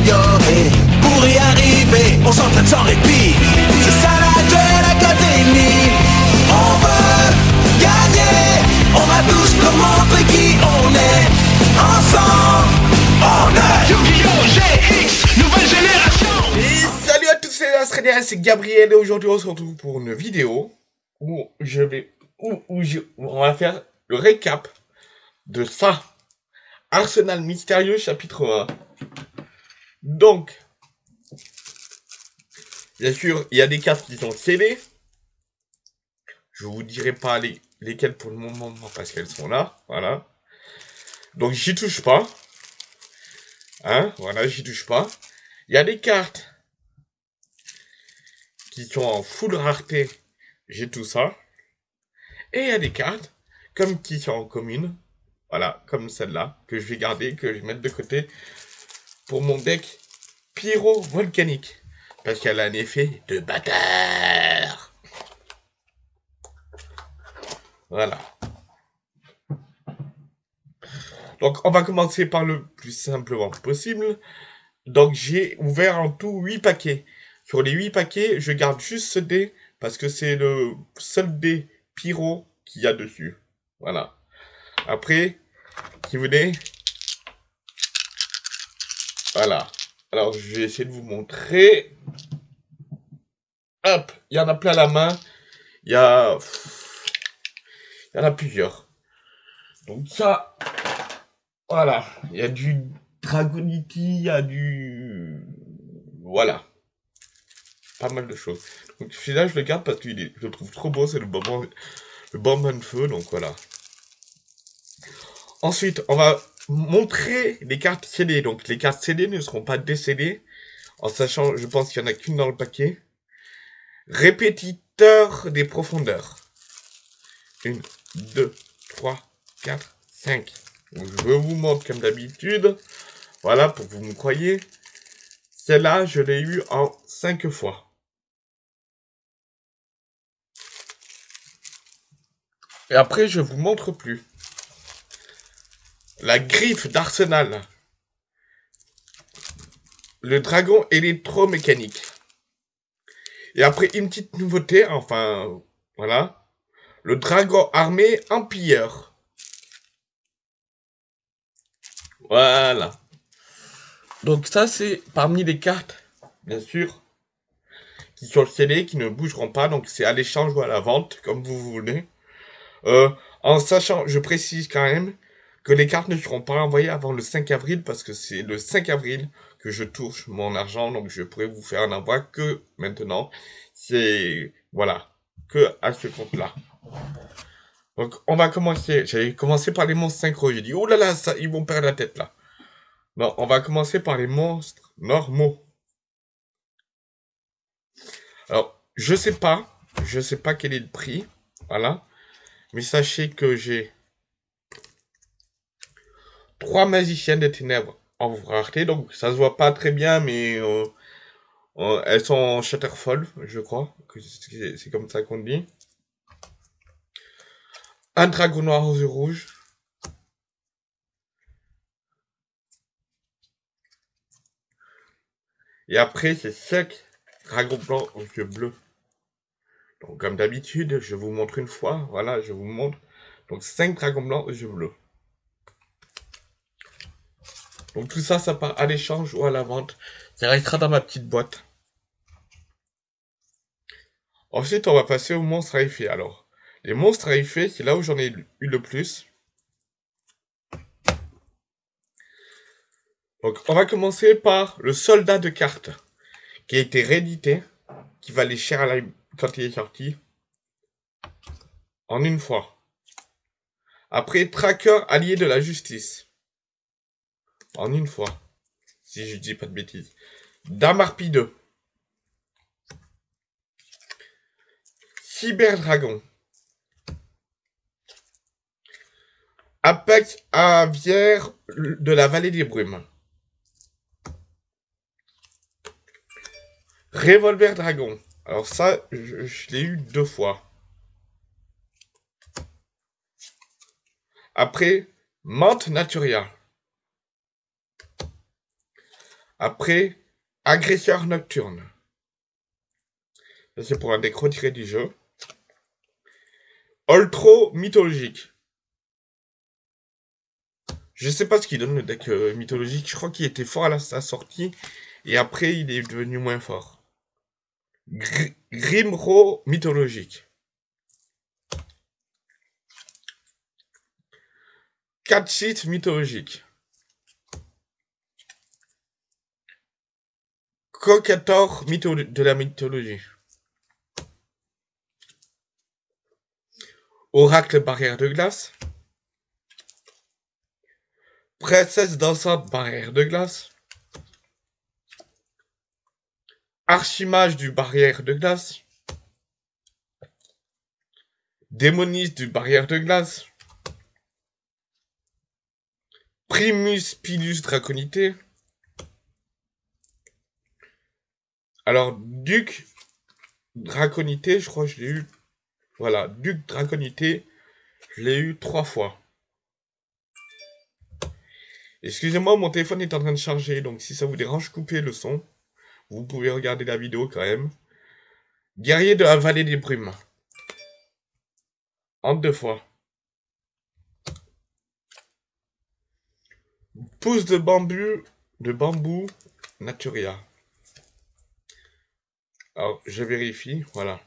s'améliorer. Pour y arriver, on s'entraîne sans répit. C'est ça la Duel Academy. On veut gagner. On va tous leur montrer qui on est. Ensemble, on est Yu-Gi-Oh! GX, nouvelle génération Et salut à tous, c'est Astralian, c'est Gabriel et aujourd'hui on se retrouve pour une vidéo où je vais, où, où je, où on va faire le récap de ça. Arsenal mystérieux chapitre 1. Donc, bien sûr, il y a des cartes qui sont scellées. Je vous dirai pas les, lesquelles pour le moment parce qu'elles sont là, voilà. Donc j'y touche pas. Hein, voilà, j'y touche pas. Il y a des cartes qui sont en full rareté, j'ai tout ça. Et il y a des cartes, comme qui sont en commune, voilà, comme celle-là, que je vais garder, que je vais mettre de côté pour mon deck pyro-volcanique. Parce qu'elle a un effet de bâtard. Voilà. Donc, on va commencer par le plus simplement possible. Donc, j'ai ouvert en tout 8 paquets. Sur les 8 paquets, je garde juste ce dé parce que c'est le seul dé pyro qu'il y a dessus. Voilà. Après, qui venez Voilà. Alors, je vais essayer de vous montrer. Hop, il y en a plein la main. Il y a... Il y en a plusieurs. Donc ça, voilà. Il y a du Dragonity, il y a du... Voilà. Pas mal de choses. Donc celui-là, je le garde parce que je le trouve trop beau. C'est le bonbon, le bonbon de feu. Donc voilà. Ensuite, on va montrer les cartes scellées. Donc les cartes scellées ne seront pas décédées. En sachant, je pense qu'il y en a qu'une dans le paquet. Répétiteur des profondeurs. Une, deux, trois, quatre, cinq. Donc, je vous montre comme d'habitude. Voilà, pour vous me croyez. Celle-là, je l'ai eu en cinq fois. Et après, je vous montre plus. La griffe d'Arsenal. Le dragon électromécanique. Et après, une petite nouveauté, enfin, voilà. Le dragon armé empire. Voilà. Donc ça, c'est parmi les cartes, bien sûr, qui sont scellées, qui ne bougeront pas. Donc c'est à l'échange ou à la vente, comme vous voulez. Euh, en sachant, je précise quand même, que les cartes ne seront pas envoyées avant le 5 avril, parce que c'est le 5 avril que je touche mon argent, donc je pourrais vous faire un envoi que maintenant. C'est, voilà, que à ce compte-là. Donc, on va commencer. J'avais commencé par les monstres synchro. J'ai dit, oh là là, ça, ils vont perdre la tête là. Non, on va commencer par les monstres normaux. Alors, je sais pas. Je sais pas quel est le prix. Voilà. Mais sachez que j'ai trois magiciens des ténèbres en rareté. Donc, ça se voit pas très bien, mais euh, euh, elles sont en Shatterfall, je crois. C'est comme ça qu'on dit. Un dragon noir aux yeux rouges. Et après, c'est cinq dragons blancs aux yeux bleus. Donc, comme d'habitude, je vous montre une fois. Voilà, je vous montre. Donc, cinq dragons blancs aux yeux bleus. Donc, tout ça, ça part à l'échange ou à la vente. Ça restera dans ma petite boîte. Ensuite, on va passer aux monstres à effet. Alors, les monstres à effet, c'est là où j'en ai eu le plus. Donc, on va commencer par le soldat de cartes, qui a été réédité, qui valait cher à quand il est sorti, en une fois. Après, tracker allié de la justice, en une fois, si je dis pas de bêtises. Dame Harpie 2. Cyberdragon. Apex aviaire de la vallée des brumes. Revolver dragon. Alors ça, je, je l'ai eu deux fois. Après, menthe naturia. Après, agresseur nocturne. C'est pour un deck retiré du jeu. Ultro mythologique. Je sais pas ce qu'il donne le deck euh, mythologique. Je crois qu'il était fort à sa sortie. Et après, il est devenu moins fort. Gr Grimro mythologique. 4 sites mythologiques. Cocator de la mythologie. Oracle barrière de glace. Princesse dansante barrière de glace. Archimage du barrière de glace. Démoniste du barrière de glace. Primus Pilus Draconité. Alors, Duc Draconité, je crois que je l'ai eu. Voilà, Duc Draconité, je l'ai eu trois fois. Excusez-moi, mon téléphone est en train de charger, donc si ça vous dérange, coupez le son. Vous pouvez regarder la vidéo quand même. Guerrier de la vallée des brumes. En deux fois. Pousse de bambou, de bambou, Naturia. Alors, je vérifie, voilà.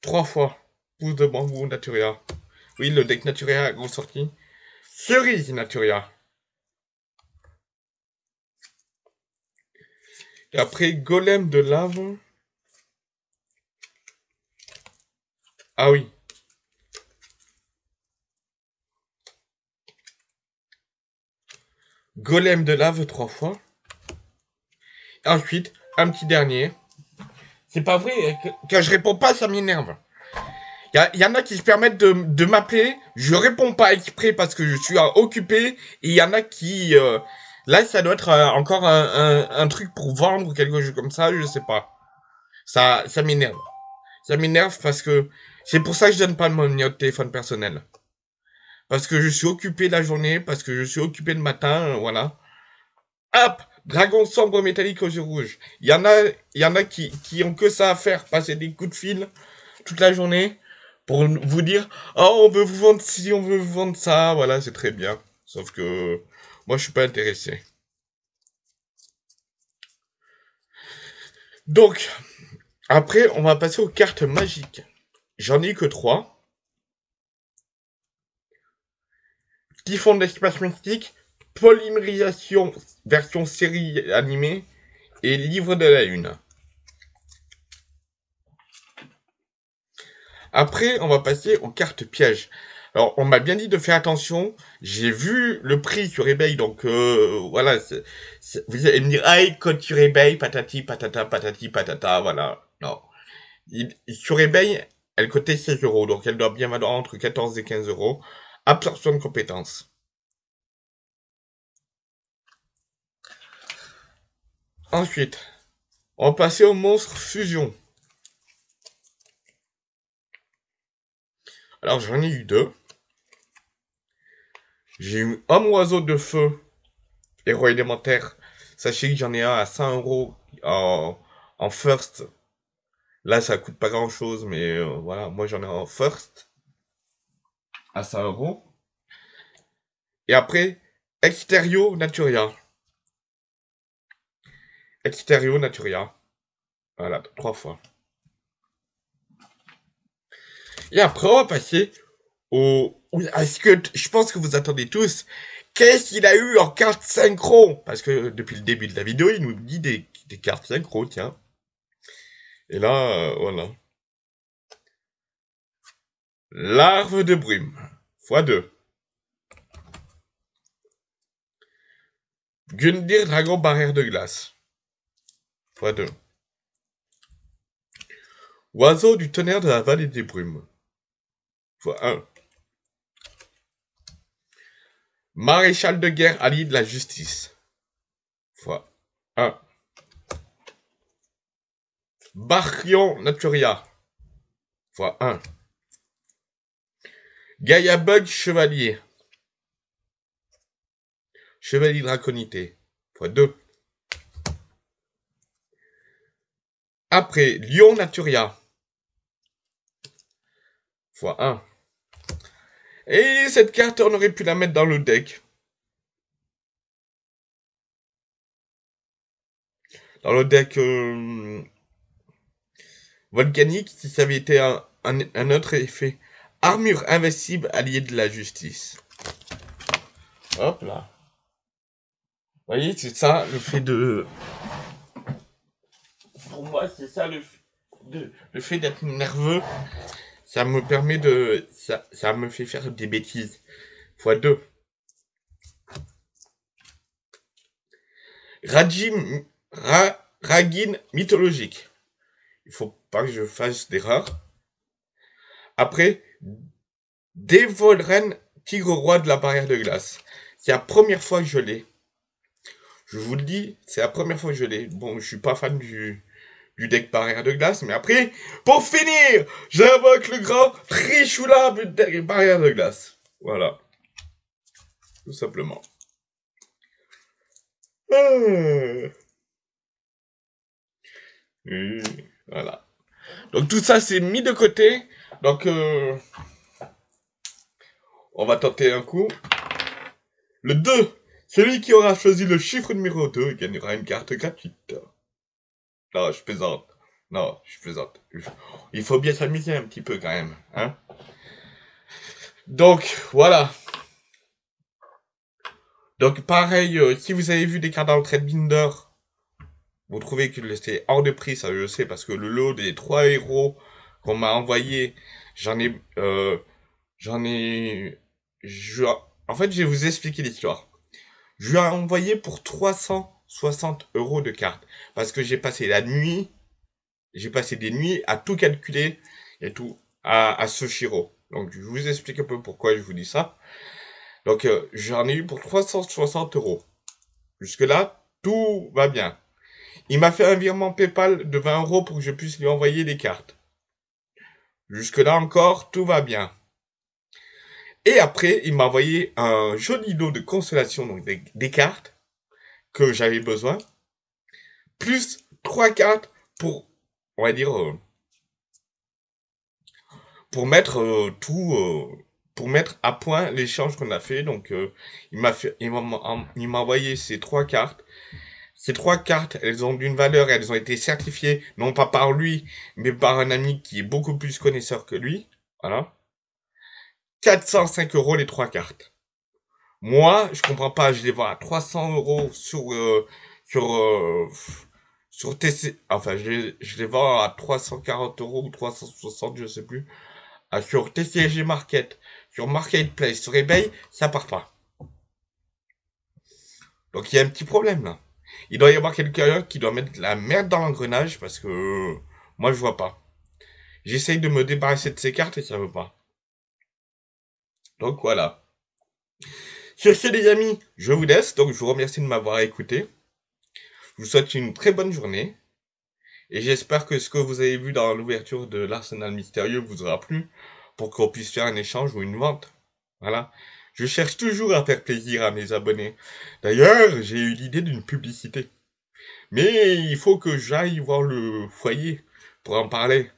Trois fois. Pousse de bambou, Naturia. Oui, le deck Naturia a sorti. Cerise Naturia. Et après, Golem de lave. Ah oui. Golem de lave trois fois. Ensuite, un petit dernier. C'est pas vrai, quand je réponds pas, ça m'énerve. Il y, en a qui se permettent de, m'appeler, je réponds pas exprès parce que je suis occupé, et il y en a qui... Euh, là, ça doit être euh, encore un, truc pour vendre quelque chose comme ça, je sais pas. Ça, ça m'énerve. Ça m'énerve parce que c'est pour ça que je donne pas mon numéro de téléphone personnel parce que je suis occupé la journée, parce que je suis occupé le matin, euh, voilà. Hop, dragon sombre métallique aux yeux rouges. Il y en a, qui, qui ont que ça à faire, passer des coups de fil toute la journée pour vous dire, oh, on veut vous vendre ci, on veut vous vendre ça, voilà, c'est très bien. Sauf que moi, je suis pas intéressé. Donc, après, on va passer aux cartes magiques. J'en ai que trois. qui font de l'espace mystique, polymérisation version série animée et livre de la lune. Après, on va passer aux cartes pièges. Alors, on m'a bien dit de faire attention. J'ai vu le prix sur eBay, donc euh, voilà. vous allez me dire, ah, code sur eBay, patati, patata, patati, patata, voilà. Non. sur eBay, elle coûtait 16 euros, donc elle doit bien valoir entre 14 et 15 euros. Absorption de compétences. Ensuite, on va passer au monstre fusion. Alors j'en ai eu deux. J'ai eu homme oiseau de feu, héros élémentaire. Sachez que j'en ai un à 100 euros en, en first. Là ça coûte pas grand chose, mais euh, voilà, moi j'en ai en first à 100 euros. Et après, Exterio Naturia. Exterio Naturia. Voilà, trois fois. Et après, on va passer au... Est-ce que... Je pense que vous attendez tous. Qu'est-ce qu'il a eu en carte synchro? Parce que depuis le début de la vidéo, il nous dit des, cartes synchro, tiens. Et là, euh, voilà. Larve de brume. x2. Gundir Dragon Barrière de Glace. X2. Oiseau du tonnerre de la vallée des brumes. x1. Maréchal de guerre allié de la justice. x1. Barrion Naturia. x1. Gaia Bug Chevalier. Chevalier Draconité, fois 2. Après, Lion Naturia, fois 1. Et cette carte, on aurait pu la mettre dans le deck. Dans le deck euh, volcanique, si ça avait été un, autre effet. Armure invincible, allié de la justice. Hop là. Vous voyez, c'est ça le fait de... Pour moi, c'est ça le, le fait d'être nerveux. Ça me permet de... Ça, ça me fait faire des bêtises. Fois deux. Rajim... Ra, Ragin mythologique. Il faut pas que je fasse d'erreur. Après, Devolren, tigre roi de la barrière de glace. C'est la première fois que je l'ai. Je vous le dis, c'est la première fois que je l'ai. Bon, je suis pas fan du, du deck barrière de glace, mais après, pour finir, j'invoque le grand deck barrière de glace. Voilà. Tout simplement. Ah. Voilà. Donc tout ça, c'est mis de côté. Donc, euh, on va tenter un coup. Le 2. Celui qui aura choisi le chiffre numéro 2 gagnera une carte gratuite. Non, je plaisante. Non, je plaisante. Il faut bien s'amuser un petit peu quand même. Hein Donc, voilà. Donc, pareil, euh, si vous avez vu des cartes dans trade binder, vous trouvez que c'est hors de prix, ça je sais, parce que le lot des trois héros qu'on m'a envoyé, j'en ai... Euh, j'en ai... Je... En fait, je vais vous expliquer l'histoire. Je lui ai envoyé pour 360 euros de cartes. Parce que j'ai passé la nuit, j'ai passé des nuits à tout calculer et tout, à, ce Shiro. Donc, je vous explique un peu pourquoi je vous dis ça. Donc, euh, j'en ai eu pour 360 euros. Jusque-là, tout va bien. Il m'a fait un virement PayPal de 20 euros pour que je puisse lui envoyer des cartes. Jusque-là encore, tout va bien. Et après, il m'a envoyé un joli lot de consolation, donc des cartes que j'avais besoin, plus trois cartes pour, on va dire, euh, pour mettre euh, tout, euh, pour mettre à point l'échange qu'on a fait. Donc, il m'a fait, il m'a envoyé ces trois cartes. Ces trois cartes, elles ont d'une valeur, elles ont été certifiées, non pas par lui, mais par un ami qui est beaucoup plus connaisseur que lui. Voilà. 405 euros les trois cartes. Moi, je comprends pas, je les vois à 300 euros sur, euh, sur, euh, sur enfin, je, je les vends à 340 euros ou 360, je sais plus. Ah, sur TCG Market, sur Marketplace, sur eBay, ça part pas. Donc il y a un petit problème là. Il doit y avoir quelqu'un qui doit mettre la merde dans l'engrenage parce que euh, moi je vois pas. J'essaye de me débarrasser de ces cartes et ça veut pas. Donc voilà. Sur ce les amis, je vous laisse, donc je vous remercie de m'avoir écouté. Je vous souhaite une très bonne journée. Et j'espère que ce que vous avez vu dans l'ouverture de l'arsenal mystérieux vous aura plu pour qu'on puisse faire un échange ou une vente. Voilà. Je cherche toujours à faire plaisir à mes abonnés. D'ailleurs, j'ai eu l'idée d'une publicité. Mais il faut que j'aille voir le foyer pour en parler.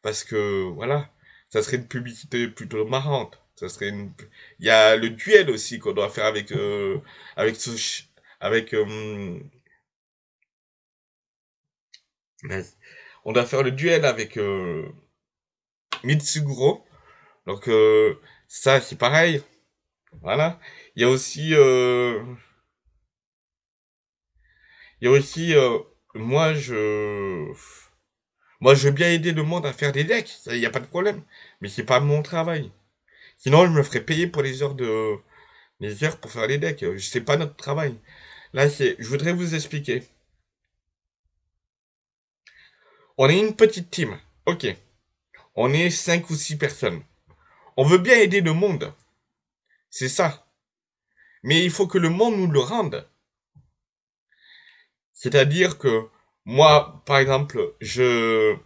Parce que, voilà, ça serait une publicité plutôt marrante. Ça serait une... Il y a le duel aussi qu'on doit faire avec, euh, avec avec, euh, on doit faire le duel avec, euh, Mitsuguro. Donc, euh, ça, c'est pareil. Voilà. Il y a aussi, euh, il y a aussi, euh, moi, je, moi, je veux bien aider le monde à faire des decks. Il n'y a pas de problème. Mais c'est pas mon travail. Sinon, je me ferais payer pour les heures de, les heures pour faire les decks. C'est pas notre travail. Là, c'est, je voudrais vous expliquer. On est une petite team. Ok. On est cinq ou six personnes. On veut bien aider le monde. C'est ça. Mais il faut que le monde nous le rende. C'est-à-dire que moi, par exemple, je,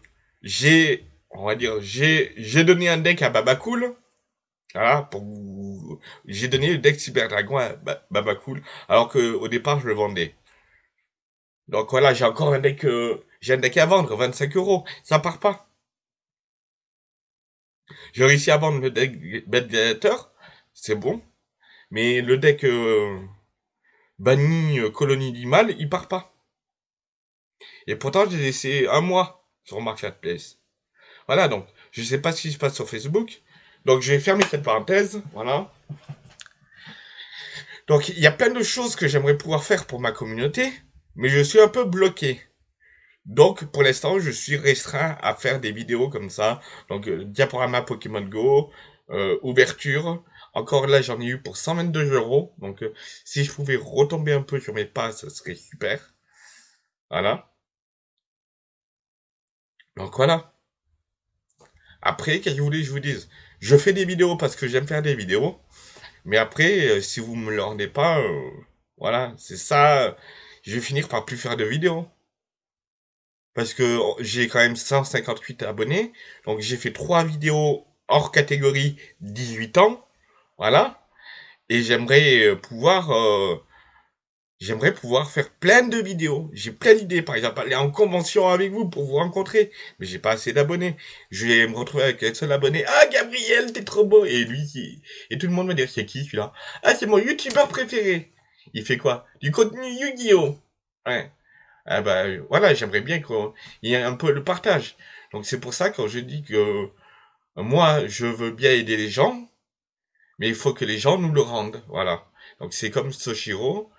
j'ai, on va dire, j'ai, j'ai donné un deck à Babacool. Voilà, pour j'ai donné le deck Cyber Dragon à Baba Cool, alors que au départ je le vendais. Donc voilà, j'ai encore un deck, euh, j'ai un deck à vendre, 25 euros, ça part pas. J'ai réussi à vendre le deck Bad c'est bon, mais le deck euh, banni euh, Colonie d'Imal, il part pas. Et pourtant j'ai laissé un mois sur Marketplace. Voilà, donc je sais pas ce qui se passe sur Facebook. Donc je vais fermer cette parenthèse, voilà. Donc il y a plein de choses que j'aimerais pouvoir faire pour ma communauté, mais je suis un peu bloqué. Donc pour l'instant, je suis restreint à faire des vidéos comme ça. Donc euh, diaporama Pokémon Go, euh, ouverture. Encore là, j'en ai eu pour 122 euros. Donc euh, si je pouvais retomber un peu sur mes pas, ce serait super. Voilà. Donc voilà. Après, qu'est-ce que vous voulez que je vous dise? Je fais des vidéos parce que j'aime faire des vidéos. Mais après, euh, si vous me le rendez pas, euh, voilà, c'est ça. Je vais finir par plus faire de vidéos. Parce que oh, j'ai quand même 158 abonnés. Donc j'ai fait trois vidéos hors catégorie 18 ans. Voilà. Et j'aimerais euh, pouvoir J'aimerais pouvoir faire plein de vidéos. J'ai plein d'idées. Par exemple, aller en convention avec vous pour vous rencontrer. Mais j'ai pas assez d'abonnés. Je vais me retrouver avec un seul abonné. Ah, Gabriel, t'es trop beau. Et lui, et tout le monde me dire, c'est qui celui-là? Ah, c'est mon youtubeur préféré. Il fait quoi? Du contenu Yu-Gi-Oh! Ouais. Ah bah, voilà, j'aimerais bien qu'il y ait un peu le partage. Donc c'est pour ça quand je dis que moi, je veux bien aider les gens, mais il faut que les gens nous le rendent. Voilà. Donc c'est comme Soshiro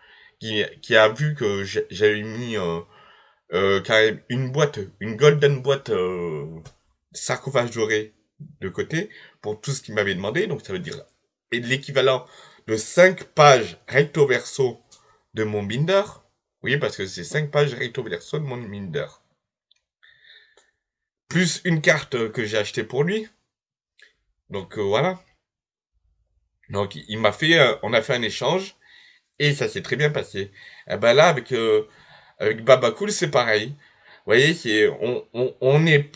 qui, a vu que j'avais mis euh, euh, une boîte, une golden boîte euh, sarcophage doré de côté pour tout ce qu'il m'avait demandé. Donc ça veut dire l'équivalent de 5 pages recto verso de mon binder. Oui, parce que c'est 5 pages recto verso de mon binder. Plus une carte que j'ai achetée pour lui. Donc voilà. Donc il m'a fait, on a fait un échange et ça s'est très bien passé. Et eh ben là, avec, euh, avec Baba Cool, c'est pareil. Vous voyez, on, on, on n'est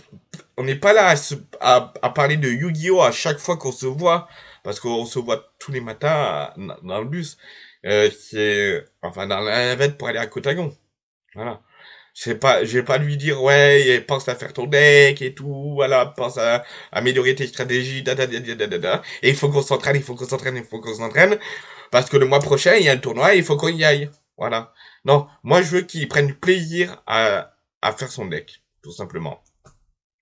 on n'est pas là à, à, parler de Yu-Gi-Oh! à chaque fois qu'on se voit, parce qu'on se voit tous les matins dans le bus. Euh, c'est, enfin, dans la navette pour aller à Cotagon. Voilà. Je pas, je vais pas lui dire, ouais, pense à faire ton deck et tout, voilà, pense à, améliorer tes stratégies, Et il faut qu'on s'entraîne, il faut qu'on s'entraîne, il faut qu'on s'entraîne. Parce que le mois prochain, il y a un tournoi et il faut qu'on y aille. Voilà. Non, moi je veux qu'il prenne plaisir à, à faire son deck, tout simplement.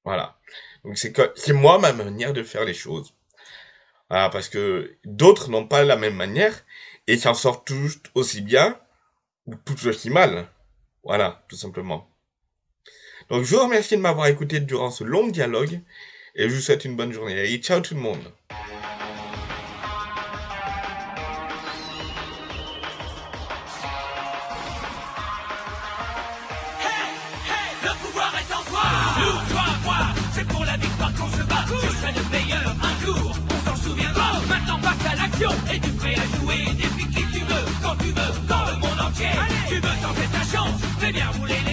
Voilà. Donc c'est moi ma manière de faire les choses. Voilà, parce que d'autres n'ont pas la même manière et s'en sortent tous aussi bien ou tout aussi mal. Voilà, tout simplement. Donc je vous remercie de m'avoir écouté durant ce long dialogue et je vous souhaite une bonne journée. Et ciao tout le monde. Et tu prêt à jouer depuis qui tu veux, quand tu veux, dans le monde entier. Tu veux tenter ta chance, fais bien rouler les